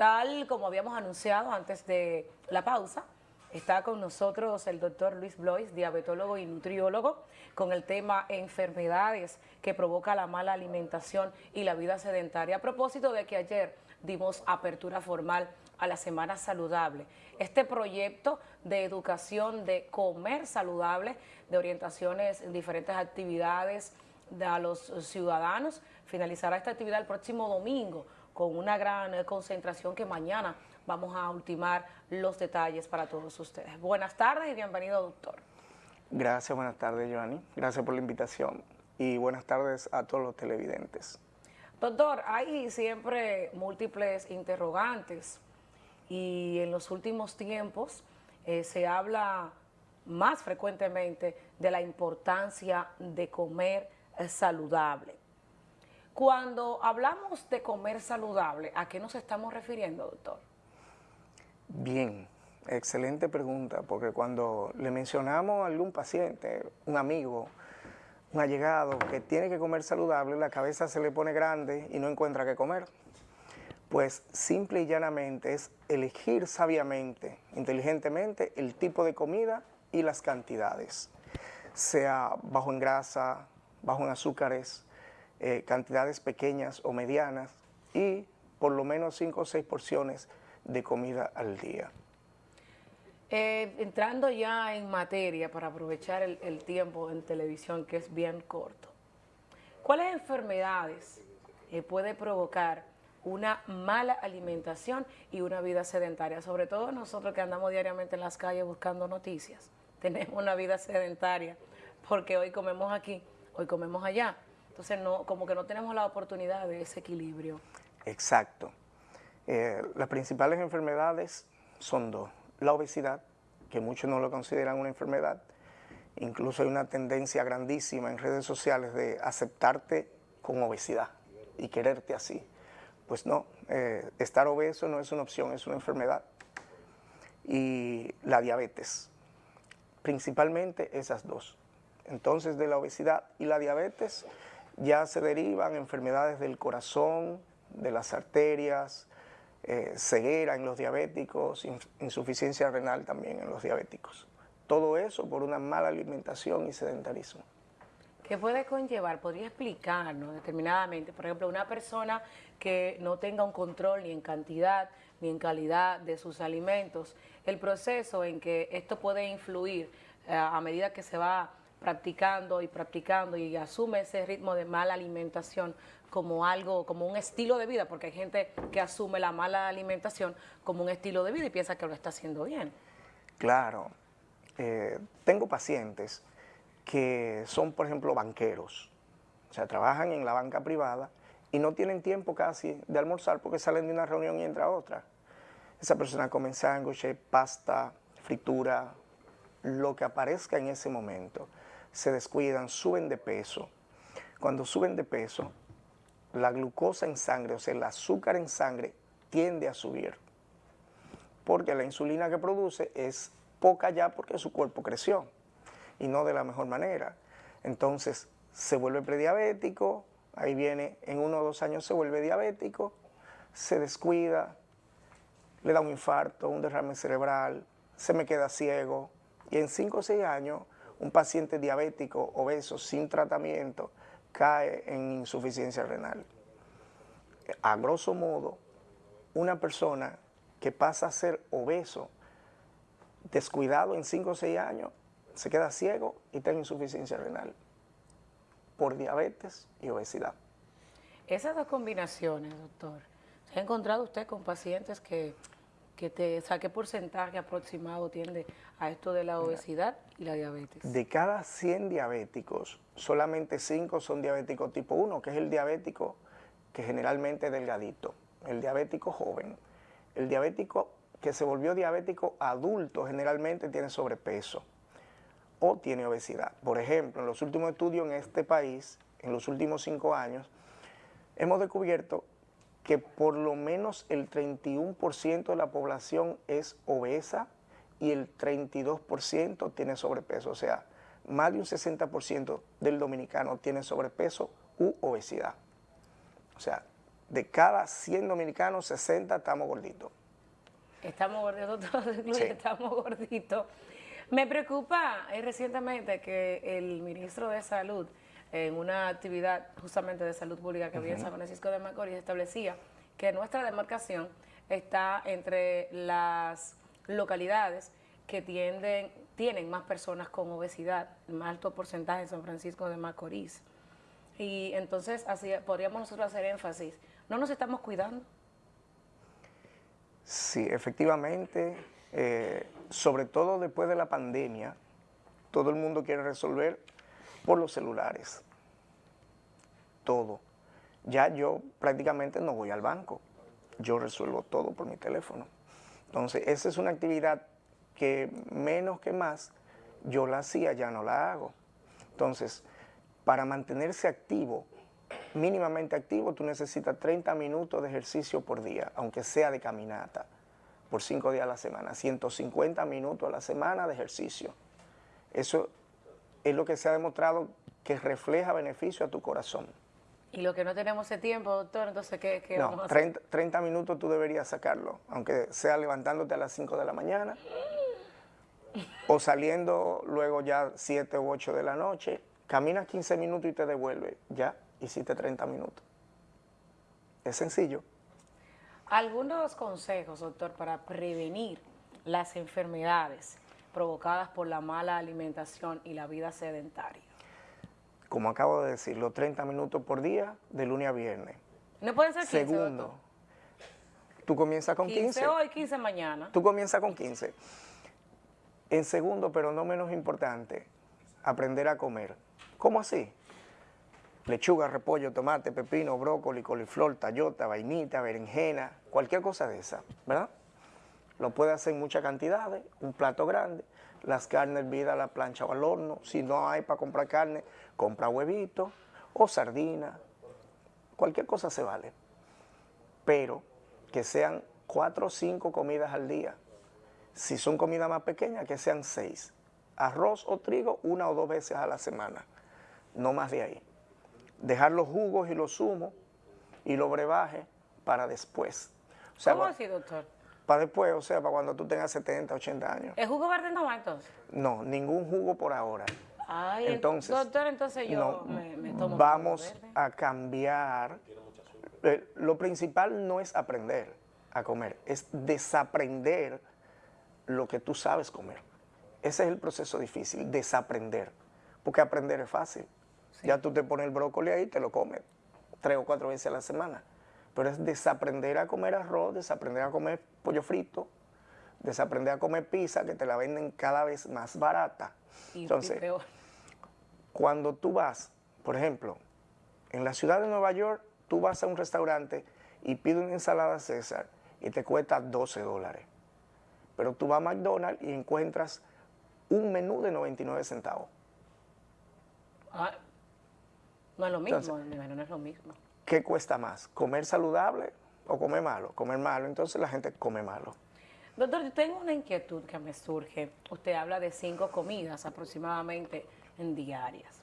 tal como habíamos anunciado antes de la pausa, está con nosotros el doctor Luis Blois, diabetólogo y nutriólogo, con el tema enfermedades que provoca la mala alimentación y la vida sedentaria. A propósito de que ayer dimos apertura formal a la Semana Saludable. Este proyecto de educación de comer saludable, de orientaciones en diferentes actividades a los ciudadanos, finalizará esta actividad el próximo domingo con una gran concentración que mañana vamos a ultimar los detalles para todos ustedes. Buenas tardes y bienvenido, doctor. Gracias, buenas tardes, Joanny. Gracias por la invitación y buenas tardes a todos los televidentes. Doctor, hay siempre múltiples interrogantes y en los últimos tiempos eh, se habla más frecuentemente de la importancia de comer eh, saludable. Cuando hablamos de comer saludable, ¿a qué nos estamos refiriendo, doctor? Bien, excelente pregunta, porque cuando le mencionamos a algún paciente, un amigo, un allegado que tiene que comer saludable, la cabeza se le pone grande y no encuentra qué comer. Pues simple y llanamente es elegir sabiamente, inteligentemente, el tipo de comida y las cantidades, sea bajo en grasa, bajo en azúcares, eh, cantidades pequeñas o medianas y por lo menos 5 o 6 porciones de comida al día. Eh, entrando ya en materia para aprovechar el, tiempo en televisión que es bien corto, ¿cuáles enfermedades eh, puede provocar una mala alimentación y una vida sedentaria? Sobre todo nosotros que andamos diariamente en las calles buscando noticias, tenemos una vida sedentaria porque hoy comemos aquí, hoy comemos allá. Entonces, no, como que no tenemos la oportunidad de ese equilibrio. Exacto. Eh, las principales enfermedades son dos. La obesidad, que muchos no lo consideran una enfermedad. Incluso hay una tendencia grandísima en redes sociales de aceptarte con obesidad y quererte así. Pues no, eh, estar obeso no es una opción, es una enfermedad. Y la diabetes, principalmente esas dos. Entonces de la obesidad y la diabetes ya se derivan enfermedades del corazón, de las arterias, eh, ceguera en los diabéticos, insuficiencia renal también en los diabéticos. Todo eso por una mala alimentación y sedentarismo. ¿Qué puede conllevar? ¿Podría explicarnos determinadamente? Por ejemplo, una persona que no tenga un control ni en cantidad ni en calidad de sus alimentos, el proceso en que esto puede influir eh, a medida que se va practicando y practicando y asume ese ritmo de mala alimentación como algo, como un estilo de vida, porque hay gente que asume la mala alimentación como un estilo de vida y piensa que lo está haciendo bien. Claro. Eh, tengo pacientes que son, por ejemplo, banqueros, o sea, trabajan en la banca privada y no tienen tiempo casi de almorzar porque salen de una reunión y entra a otra. Esa persona come sándwiches, pasta, fritura, lo que aparezca en ese momento se descuidan, suben de peso. Cuando suben de peso, la glucosa en sangre, o sea, el azúcar en sangre, tiende a subir. Porque la insulina que produce es poca ya porque su cuerpo creció y no de la mejor manera. Entonces, se vuelve prediabético, ahí viene, en uno o dos años se vuelve diabético, se descuida, le da un infarto, un derrame cerebral, se me queda ciego, y en cinco o seis años un paciente diabético obeso sin tratamiento cae en insuficiencia renal. A grosso modo, una persona que pasa a ser obeso, descuidado en 5 o 6 años, se queda ciego y tiene insuficiencia renal por diabetes y obesidad. Esas dos combinaciones, doctor, ¿se ha encontrado usted con pacientes que que te saque porcentaje aproximado tiende a esto de la obesidad y la diabetes? De cada 100 diabéticos, solamente 5 son diabéticos tipo 1, que es el diabético que generalmente es delgadito, el diabético joven. El diabético que se volvió diabético adulto generalmente tiene sobrepeso o tiene obesidad. Por ejemplo, en los últimos estudios en este país, en los últimos 5 años, hemos descubierto que por lo menos el 31% de la población es obesa y el 32% tiene sobrepeso. O sea, más de un 60% del dominicano tiene sobrepeso u obesidad. O sea, de cada 100 dominicanos, 60 estamos gorditos. Estamos gorditos todos, estamos gorditos. Me preocupa eh, recientemente que el ministro de Salud, en una actividad justamente de salud pública que había en San Francisco de Macorís, establecía que nuestra demarcación está entre las localidades que tienden, tienen más personas con obesidad, más alto porcentaje en San Francisco de Macorís. Y entonces así podríamos nosotros hacer énfasis. ¿No nos estamos cuidando? Sí, efectivamente, eh, sobre todo después de la pandemia, todo el mundo quiere resolver por los celulares. Todo. Ya yo prácticamente no voy al banco. Yo resuelvo todo por mi teléfono. Entonces, esa es una actividad que menos que más yo la hacía, ya no la hago. Entonces, para mantenerse activo, mínimamente activo, tú necesitas 30 minutos de ejercicio por día, aunque sea de caminata, por 5 días a la semana, 150 minutos a la semana de ejercicio. Eso es lo que se ha demostrado que refleja beneficio a tu corazón. Y lo que no tenemos ese tiempo, doctor, entonces, ¿qué, qué vamos a hacer? 30, 30 minutos tú deberías sacarlo, aunque sea levantándote a las 5 de la mañana o saliendo luego ya 7 u 8 de la noche, caminas 15 minutos y te devuelves, ya hiciste 30 minutos. Es sencillo. Algunos consejos, doctor, para prevenir las enfermedades provocadas por la mala alimentación y la vida sedentaria. Como acabo de decir, los 30 minutos por día, de lunes a viernes. No pueden ser 15, Segundo, tú comienzas con 15. 15 hoy, 15 mañana. Tú comienzas con 15. En segundo, pero no menos importante, aprender a comer. ¿Cómo así? Lechuga, repollo, tomate, pepino, brócoli, coliflor, tallota, vainita, berenjena, cualquier cosa de esa, ¿verdad? Lo puede hacer en muchas cantidades, un plato grande, las carnes hervidas a la plancha o al horno. Si no hay para comprar carne, compra huevito o sardina. Cualquier cosa se vale. Pero que sean cuatro o cinco comidas al día. Si son comidas más pequeñas, que sean seis. Arroz o trigo una o dos veces a la semana. No más de ahí. Dejar los jugos y los zumos y los brebajes para después. ¿Cómo así, doctor? Para después, o sea, para cuando tú tengas 70, 80 años. ¿El jugo verde no va entonces? No, ningún jugo por ahora. Ay, entonces, doctor, entonces yo me, tomo Vamos a cambiar. Eh, lo principal no es aprender a comer, es desaprender lo que tú sabes comer. Ese es el proceso difícil, desaprender. Porque aprender es fácil. Ya tú te pones el brócoli ahí y te lo comes tres o cuatro veces a la semana. Pero es desaprender a comer arroz, desaprender a comer pollo frito, desaprender a comer pizza, que te la venden cada vez más barata. Entonces, cuando tú vas, por ejemplo, en la ciudad de Nueva York, tú vas a un restaurante y pides una ensalada César y te cuesta 12 dólares. Pero tú vas a McDonald's y encuentras un menú de 99 centavos. Ah, no es lo mismo, no es lo mismo. ¿Qué cuesta más? ¿Comer saludable o comer malo? Comer malo, entonces la gente come malo. Doctor, yo tengo una inquietud que me surge. Usted habla de cinco comidas aproximadamente en diarias.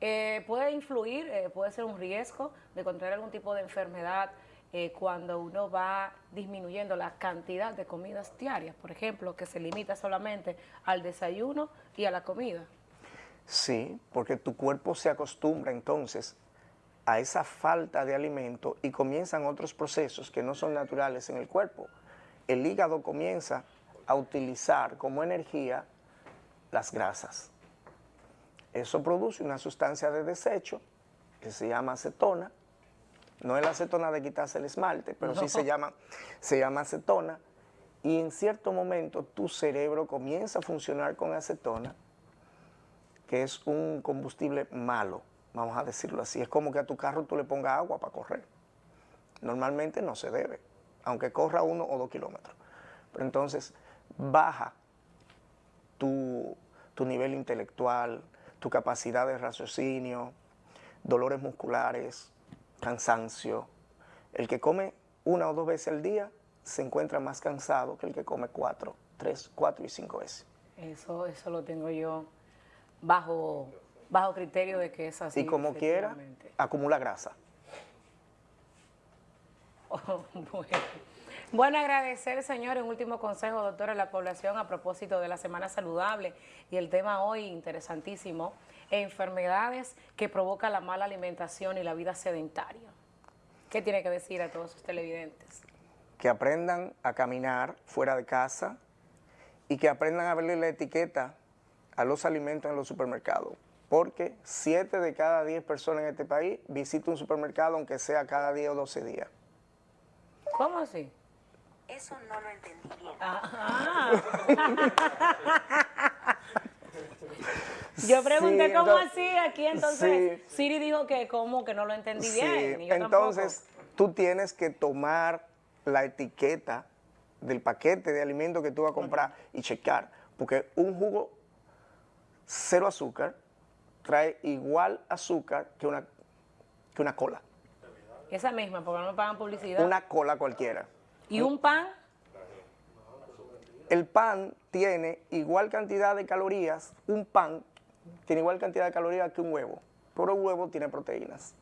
Eh, ¿Puede influir, eh, puede ser un riesgo de contraer algún tipo de enfermedad eh, cuando uno va disminuyendo la cantidad de comidas diarias? Por ejemplo, que se limita solamente al desayuno y a la comida. Sí, porque tu cuerpo se acostumbra entonces a esa falta de alimento y comienzan otros procesos que no son naturales en el cuerpo. El hígado comienza a utilizar como energía las grasas. Eso produce una sustancia de desecho que se llama acetona. No es la acetona de quitarse el esmalte, pero sí se llama, se llama acetona. Y en cierto momento tu cerebro comienza a funcionar con acetona que es un combustible malo, vamos a decirlo así. Es como que a tu carro tú le pongas agua para correr. Normalmente no se debe, aunque corra uno o dos kilómetros. Pero entonces baja tu, tu nivel intelectual, tu capacidad de raciocinio, dolores musculares, cansancio. El que come una o dos veces al día se encuentra más cansado que el que come cuatro, tres, cuatro y cinco veces. Eso, eso lo tengo yo bajo, bajo criterio de que es así. Y como quiera, acumula grasa. bueno. Bueno, agradecer, señor, un último consejo, doctor, a la población a propósito de la Semana Saludable y el tema hoy interesantísimo, enfermedades que provoca la mala alimentación y la vida sedentaria. ¿Qué tiene que decir a todos sus televidentes? Que aprendan a caminar fuera de casa y que aprendan a verle la etiqueta a los alimentos en los supermercados. Porque 7 de cada 10 personas en este país visitan un supermercado aunque sea cada día o 12 días. ¿Cómo así? Eso no lo entendí bien. Ajá. Yo pregunté Sí, cómo entonces- así aquí, entonces sí. Siri dijo que cómo, que no lo entendí bien. Sí, y yo entonces tampoco. tú tienes que tomar la etiqueta del paquete de alimentos que tú vas a comprar y checar, porque un jugo cero azúcar trae igual azúcar que una, que una cola, Esa misma, porque no me pagan publicidad. una cola cualquiera. ¿Y un pan? El pan tiene igual cantidad de calorías, un pan tiene igual cantidad de calorías que un huevo, pero el huevo tiene proteínas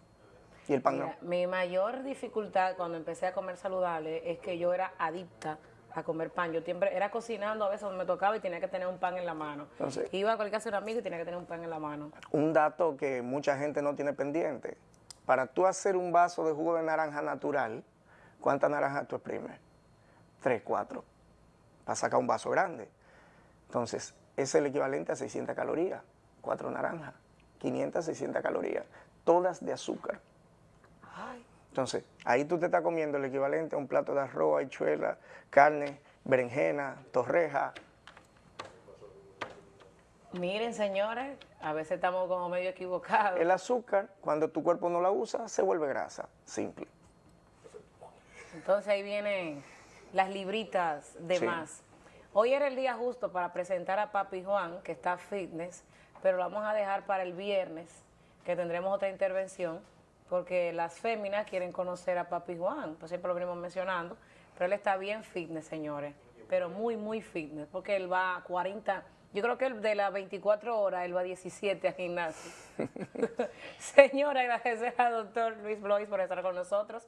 y el pan no. Mi mayor dificultad cuando empecé a comer saludable es que yo era adicta a comer pan. Yo siempre era cocinando, a veces me tocaba y tenía que tener un pan en la mano. Entonces- Iba a cualquier casa de un amigo y tenía que tener un pan en la mano. Un dato que mucha gente no tiene pendiente. Para tú hacer un vaso de jugo de naranja natural, ¿cuántas naranjas tú exprimes? Tres, cuatro. Para sacar un vaso grande. Entonces, es el equivalente a 600 calorías. Cuatro naranjas. 500, 600 calorías. Todas de azúcar. Entonces, ahí tú te estás comiendo el equivalente a un plato de arroz, habichuela, carne, berenjena, torreja. Miren, señores, a veces estamos como medio equivocados. El azúcar, cuando tu cuerpo no la usa, se vuelve grasa. Simple. Entonces ahí vienen las libritas de Sí. más. Hoy era el día justo para presentar a Papi Juan, que está fitness, pero lo vamos a dejar para el viernes, que tendremos otra intervención, porque las féminas quieren conocer a Papi Juan, pues siempre lo venimos mencionando, pero él está bien fitness, señores, pero muy, muy fitness, porque él va a 40, yo creo que él de las 24 horas, él va a 17 al gimnasio. Señora, agradecer al doctor Luis Blois por estar con nosotros.